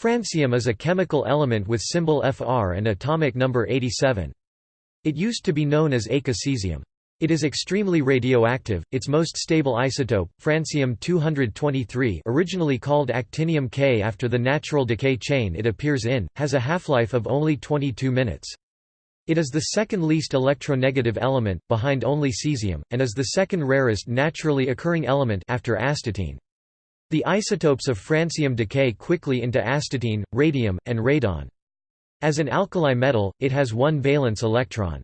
Francium is a chemical element with symbol Fr and atomic number 87. It used to be known as eka-cesium. It is extremely radioactive. Its most stable isotope, francium-223, originally called actinium K after the natural decay chain it appears in, has a half-life of only 22 minutes. It is the second least electronegative element, behind only cesium, and is the second rarest naturally occurring element after astatine. The isotopes of francium decay quickly into astatine, radium, and radon. As an alkali metal, it has one valence electron.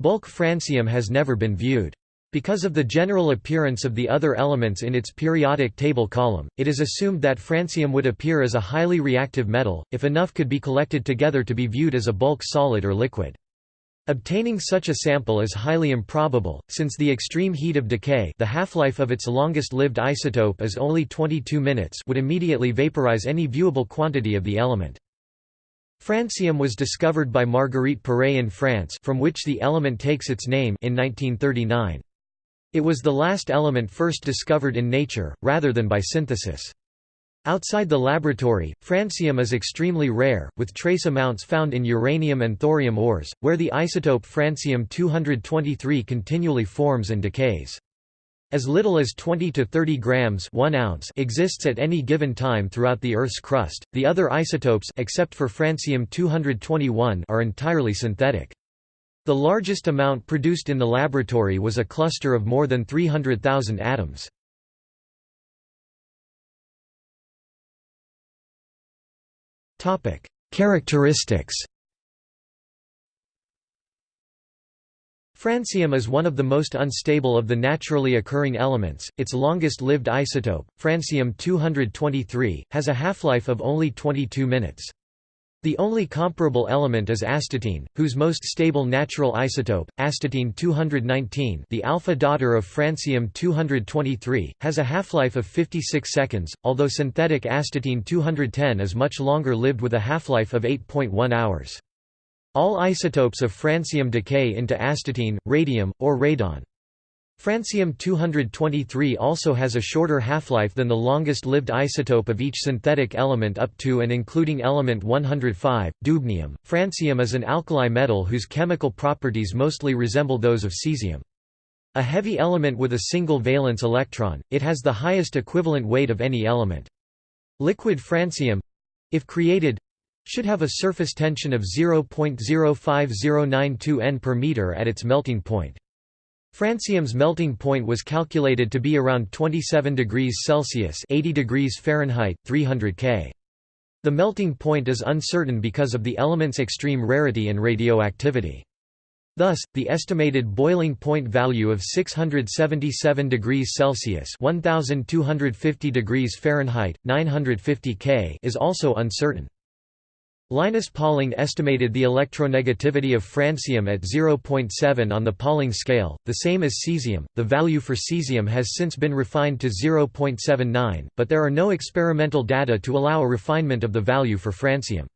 Bulk francium has never been viewed. Because of the general appearance of the other elements in its periodic table column, it is assumed that francium would appear as a highly reactive metal, if enough could be collected together to be viewed as a bulk solid or liquid. Obtaining such a sample is highly improbable, since the extreme heat of decay the half-life of its longest-lived isotope is only 22 minutes would immediately vaporize any viewable quantity of the element. Francium was discovered by Marguerite Perey in France from which the element takes its name in 1939. It was the last element first discovered in nature, rather than by synthesis. Outside the laboratory, francium is extremely rare, with trace amounts found in uranium and thorium ores, where the isotope francium-223 continually forms and decays. As little as 20 to 30 grams 1 ounce exists at any given time throughout the Earth's crust. The other isotopes except for francium-221 are entirely synthetic. The largest amount produced in the laboratory was a cluster of more than 300,000 atoms. Characteristics Francium is one of the most unstable of the naturally occurring elements. Its longest-lived isotope, francium-223, has a half-life of only 22 minutes. The only comparable element is astatine, whose most stable natural isotope, astatine-219 the alpha daughter of francium-223, has a half-life of 56 seconds, although synthetic astatine-210 is much longer lived with a half-life of 8.1 hours. All isotopes of francium decay into astatine, radium, or radon. Francium-223 also has a shorter half-life than the longest-lived isotope of each synthetic element up to and including element 105, dubnium. Francium is an alkali metal whose chemical properties mostly resemble those of cesium. A heavy element with a single valence electron, it has the highest equivalent weight of any element. Liquid francium—if created, should have a surface tension of 0.05092 N per meter at its melting point. Francium's melting point was calculated to be around 27 degrees Celsius 80 degrees Fahrenheit, 300 K. The melting point is uncertain because of the element's extreme rarity and radioactivity. Thus, the estimated boiling point value of 677 degrees Celsius 1250 degrees Fahrenheit, 950 K is also uncertain. Linus Pauling estimated the electronegativity of francium at 0.7 on the Pauling scale, the same as cesium. The value for cesium has since been refined to 0.79, but there are no experimental data to allow a refinement of the value for francium.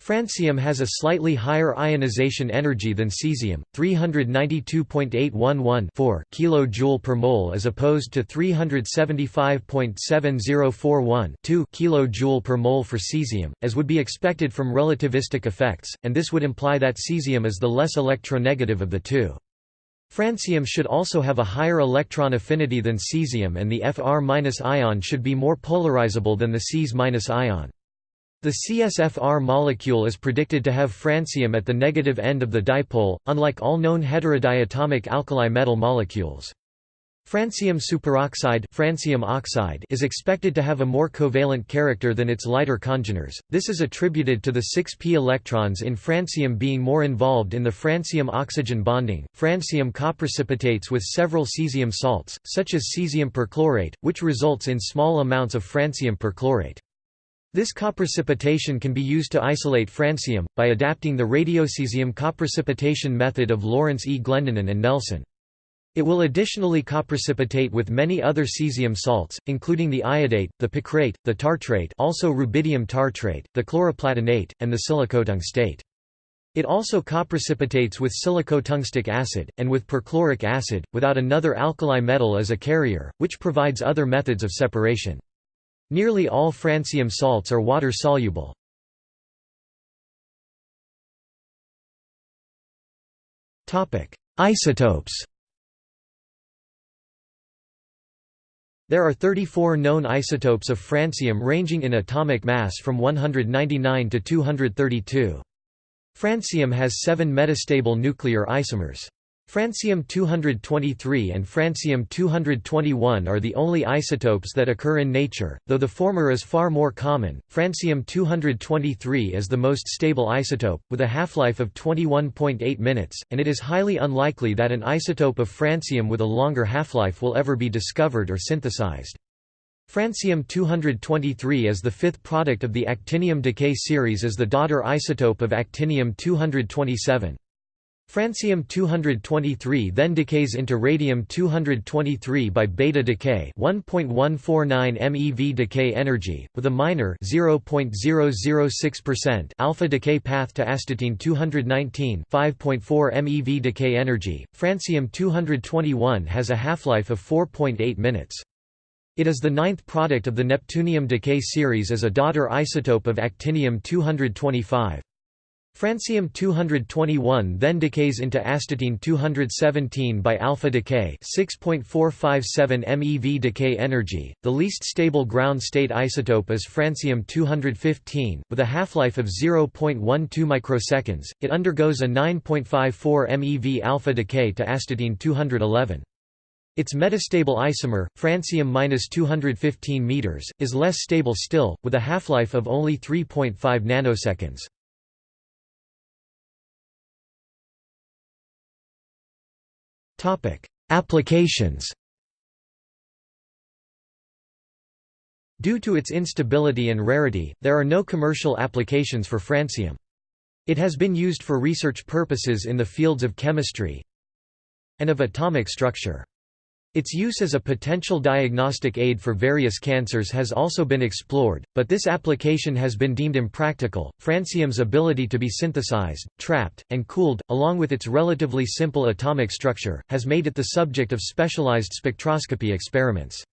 Francium has a slightly higher ionization energy than cesium, 392.811 kJ per mole as opposed to 375.7041 kJ per mole for cesium, as would be expected from relativistic effects, and this would imply that cesium is the less electronegative of the two. Francium should also have a higher electron affinity than cesium and the Fr- ion should be more polarizable than the Cs- ion. The CsFr molecule is predicted to have francium at the negative end of the dipole, unlike all known heterodiatomic alkali metal molecules. Francium superoxide francium oxide is expected to have a more covalent character than its lighter congeners. This is attributed to the 6p electrons in francium being more involved in the francium oxygen bonding. Francium coprecipitates with several cesium salts, such as cesium perchlorate, which results in small amounts of francium perchlorate. This coprecipitation can be used to isolate francium, by adapting the radiocesium coprecipitation method of Lawrence E. Glendenin and Nelson. It will additionally coprecipitate with many other cesium salts, including the iodate, the picrate, the tartrate also rubidium tartrate, the chloroplatinate, and the silicotungstate. It also coprecipitates with silicotungstic acid, and with perchloric acid, without another alkali metal as a carrier, which provides other methods of separation. Nearly all francium salts are water-soluble. Isotopes There are 34 known isotopes of francium ranging in atomic mass from 199 to 232. Francium has seven metastable nuclear isomers. Francium-223 and francium-221 are the only isotopes that occur in nature, though the former is far more common. Francium-223 is the most stable isotope, with a half-life of 21.8 minutes, and it is highly unlikely that an isotope of francium with a longer half-life will ever be discovered or synthesized. Francium-223 is the fifth product of the actinium decay series as the daughter isotope of actinium-227. Francium-223 then decays into radium-223 by beta decay 1.149 MeV decay energy, with a minor 0.006% alpha decay path to astatine-219 5.4 MeV decay energy. Francium-221 has a half-life of 4.8 minutes. It is the ninth product of the neptunium decay series as a daughter isotope of actinium-225. Francium-221 then decays into astatine-217 by alpha decay 6.457 MeV decay energy. The least stable ground state isotope is francium-215, with a half-life of 0.12 microseconds. It undergoes a 9.54 MeV alpha decay to astatine-211. Its metastable isomer, francium-215 m, is less stable still, with a half-life of only 3.5 nanoseconds. Applications Due to its instability and rarity, there are no commercial applications for francium. It has been used for research purposes in the fields of chemistry and of atomic structure. Its use as a potential diagnostic aid for various cancers has also been explored, but this application has been deemed impractical. Francium's ability to be synthesized, trapped, and cooled, along with its relatively simple atomic structure, has made it the subject of specialized spectroscopy experiments.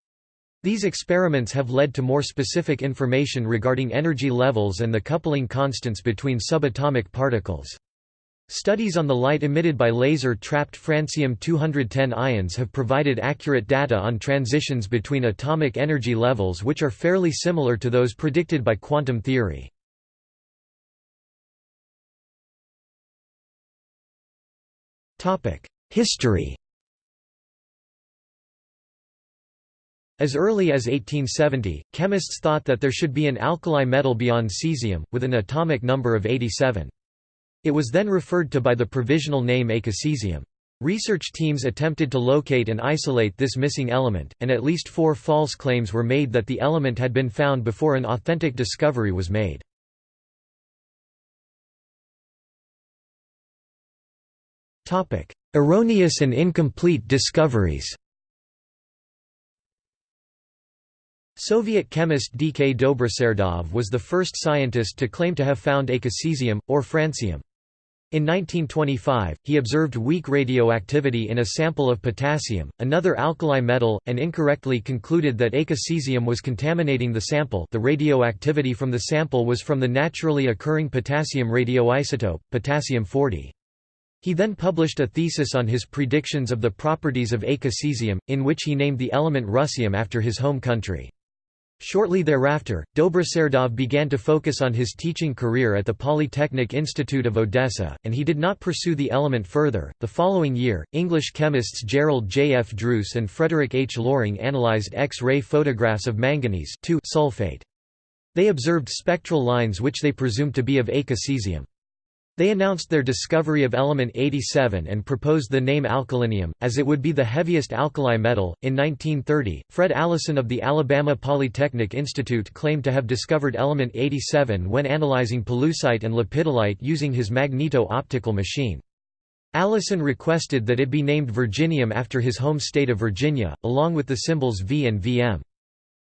These experiments have led to more specific information regarding energy levels and the coupling constants between subatomic particles. Studies on the light emitted by laser-trapped francium-210 ions have provided accurate data on transitions between atomic energy levels which are fairly similar to those predicted by quantum theory. History As early as 1870, chemists thought that there should be an alkali metal beyond cesium, with an atomic number of 87. It was then referred to by the provisional name eka-cesium. Research teams attempted to locate and isolate this missing element, and at least four false claims were made that the element had been found before an authentic discovery was made. Erroneous and incomplete discoveries Soviet chemist D. K. Dobroserdov was the first scientist to claim to have found eka-cesium, or francium. In 1925, he observed weak radioactivity in a sample of potassium, another alkali metal, and incorrectly concluded that eka-cesium was contaminating the sample the radioactivity from the sample was from the naturally occurring potassium radioisotope, potassium-40. He then published a thesis on his predictions of the properties of eka-cesium, in which he named the element russium after his home country. Shortly thereafter, Dobroserdov began to focus on his teaching career at the Polytechnic Institute of Odessa, and he did not pursue the element further. The following year, English chemists Gerald J. F. Druce and Frederick H. Loring analyzed X-ray photographs of manganese sulfate. They observed spectral lines which they presumed to be of eka-cesium. They announced their discovery of element 87 and proposed the name alkalinium, as it would be the heaviest alkali metal. In 1930, Fred Allison of the Alabama Polytechnic Institute claimed to have discovered element 87 when analyzing pollucite and lepidolite using his magneto-optical machine. Allison requested that it be named Virginium after his home state of Virginia, along with the symbols V and Vm.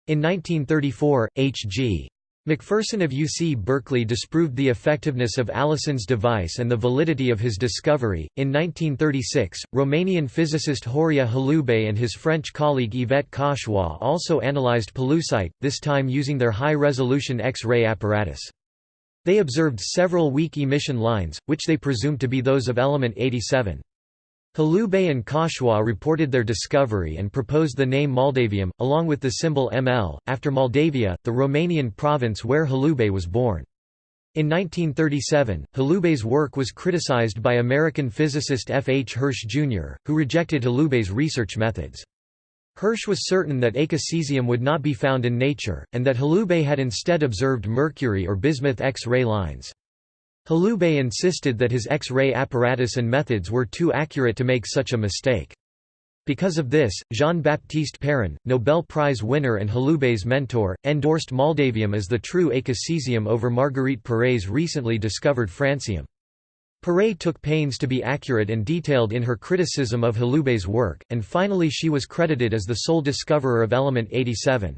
In 1934, H.G. McPherson of UC Berkeley disproved the effectiveness of Allison's device and the validity of his discovery. In 1936, Romanian physicist Horia Hulubei and his French colleague Yvette Cauchois also analyzed pollucite, this time using their high resolution X ray apparatus. They observed several weak emission lines, which they presumed to be those of element 87. Hulubei and Cauchois reported their discovery and proposed the name moldavium, along with the symbol ML, after Moldavia, the Romanian province where Hulubei was born. In 1937, Hulubei's work was criticized by American physicist F. H. Hirsch, Jr., who rejected Hulubei's research methods. Hirsch was certain that eka-cesium would not be found in nature, and that Hulubei had instead observed mercury or bismuth X-ray lines. Hulubei insisted that his X-ray apparatus and methods were too accurate to make such a mistake. Because of this, Jean-Baptiste Perrin, Nobel Prize winner and Hulubei's mentor, endorsed moldavium as the true eka-cesium over Marguerite Perey's recently discovered francium. Perey took pains to be accurate and detailed in her criticism of Hulubei's work, and finally she was credited as the sole discoverer of element 87.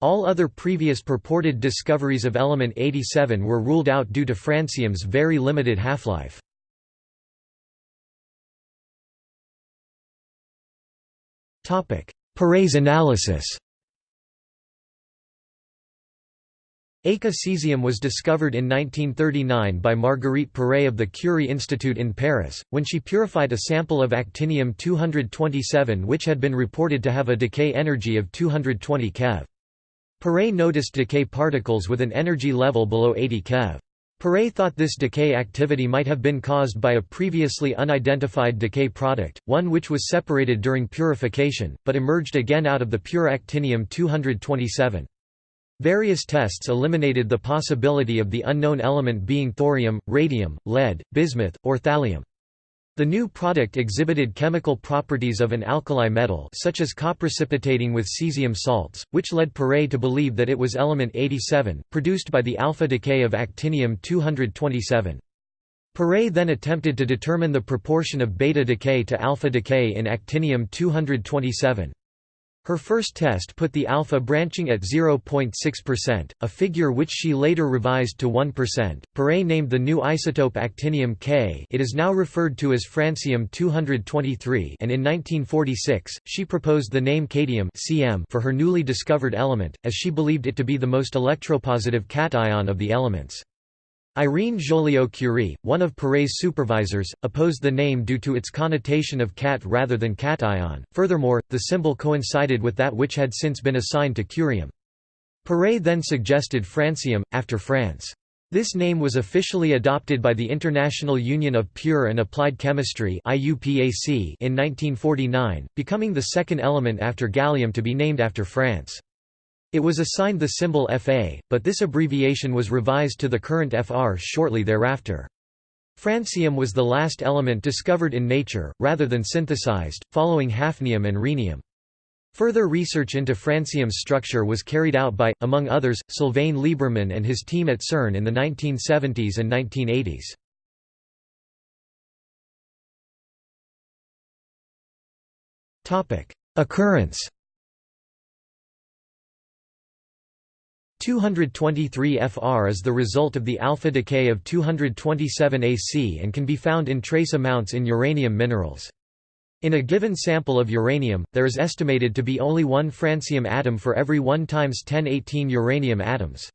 All other previous purported discoveries of element 87 were ruled out due to francium's very limited half-life. Perey's analysis Eka-cesium was discovered in 1939 by Marguerite Perey of the Curie Institute in Paris, when she purified a sample of actinium-227 which had been reported to have a decay energy of 220 keV. Perey noticed decay particles with an energy level below 80 keV. Perey thought this decay activity might have been caused by a previously unidentified decay product, one which was separated during purification, but emerged again out of the pure actinium-227. Various tests eliminated the possibility of the unknown element being thorium, radium, lead, bismuth, or thallium. The new product exhibited chemical properties of an alkali metal such as coprecipitating with cesium salts, which led Perey to believe that it was element 87, produced by the alpha decay of actinium-227. Perey then attempted to determine the proportion of beta decay to alpha decay in actinium-227. Her first test put the alpha branching at 0.6%, a figure which she later revised to 1%. Perey named the new isotope actinium K. It is now referred to as francium-223, and in 1946 she proposed the name catium (Cm) for her newly discovered element, as she believed it to be the most electropositive cation of the elements. Irene Joliot-Curie, one of Perey's supervisors, opposed the name due to its connotation of cat rather than cation. Furthermore, the symbol coincided with that which had since been assigned to curium. Perey then suggested francium, after France. This name was officially adopted by the International Union of Pure and Applied Chemistry in 1949, becoming the second element after gallium to be named after France. It was assigned the symbol Fa, but this abbreviation was revised to the current Fr shortly thereafter. Francium was the last element discovered in nature, rather than synthesized, following hafnium and rhenium. Further research into francium's structure was carried out by, among others, Sylvain Lieberman and his team at CERN in the 1970s and 1980s. Occurrence 223 Fr is the result of the alpha decay of 227 Ac and can be found in trace amounts in uranium minerals. In a given sample of uranium, there is estimated to be only one francium atom for every 1 times 1018 uranium atoms.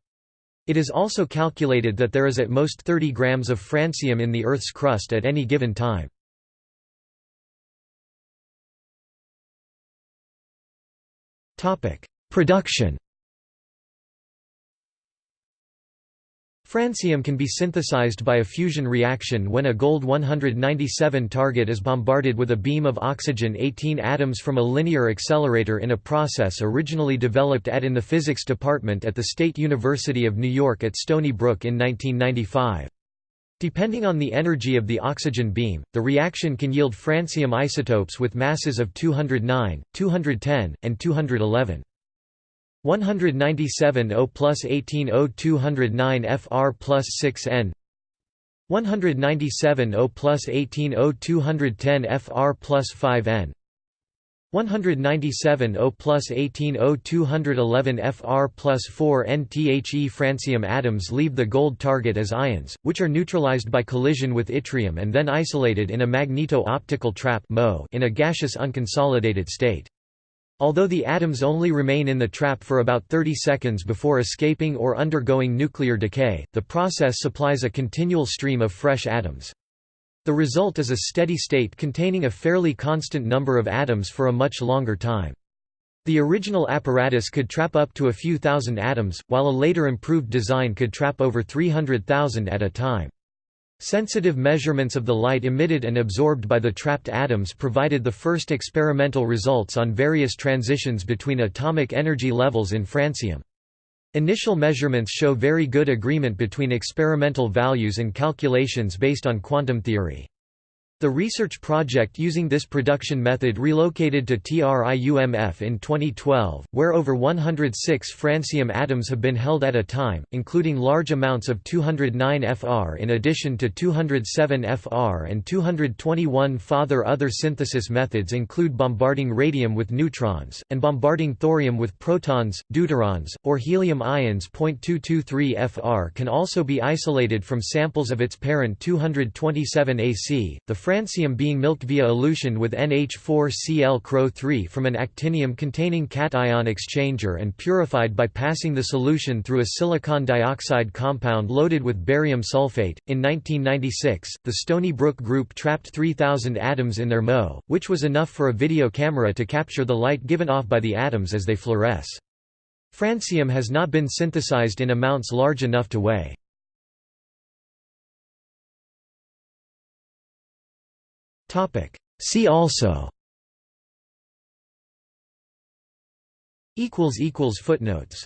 It is also calculated that there is at most 30 grams of francium in the Earth's crust at any given time. Production Francium can be synthesized by a fusion reaction when a gold-197 target is bombarded with a beam of oxygen-18 atoms from a linear accelerator in a process originally developed at in the physics department at the State University of New York at Stony Brook in 1995. Depending on the energy of the oxygen beam, the reaction can yield francium isotopes with masses of 209, 210, and 211. 197 O plus 18 O 209 Fr plus 6 N. 197 O plus 18 O 210 Fr plus 5 N. 197 O plus 18 O 211 Fr plus 4 Nthe francium atoms leave the gold target as ions, which are neutralized by collision with yttrium and then isolated in a magneto-optical trap in a gaseous unconsolidated state. Although the atoms only remain in the trap for about 30 seconds before escaping or undergoing nuclear decay, the process supplies a continual stream of fresh atoms. The result is a steady state containing a fairly constant number of atoms for a much longer time. The original apparatus could trap up to a few thousand atoms, while a later improved design could trap over 300,000 at a time. Sensitive measurements of the light emitted and absorbed by the trapped atoms provided the first experimental results on various transitions between atomic energy levels in francium. Initial measurements show very good agreement between experimental values and calculations based on quantum theory. The research project using this production method relocated to TRIUMF in 2012, where over 106 francium atoms have been held at a time, including large amounts of 209 Fr in addition to 207 Fr and 221 Further other synthesis methods include bombarding radium with neutrons, and bombarding thorium with protons, deuterons, or helium ions. 0.223 Fr can also be isolated from samples of its parent 227 AC. The francium being milked via elution with NH4Cl-CrO3 from an actinium-containing cation exchanger and purified by passing the solution through a silicon dioxide compound loaded with barium sulfate. In 1996, the Stony Brook group trapped 3,000 atoms in their MO, which was enough for a video camera to capture the light given off by the atoms as they fluoresce. Francium has not been synthesized in amounts large enough to weigh. See also. Footnotes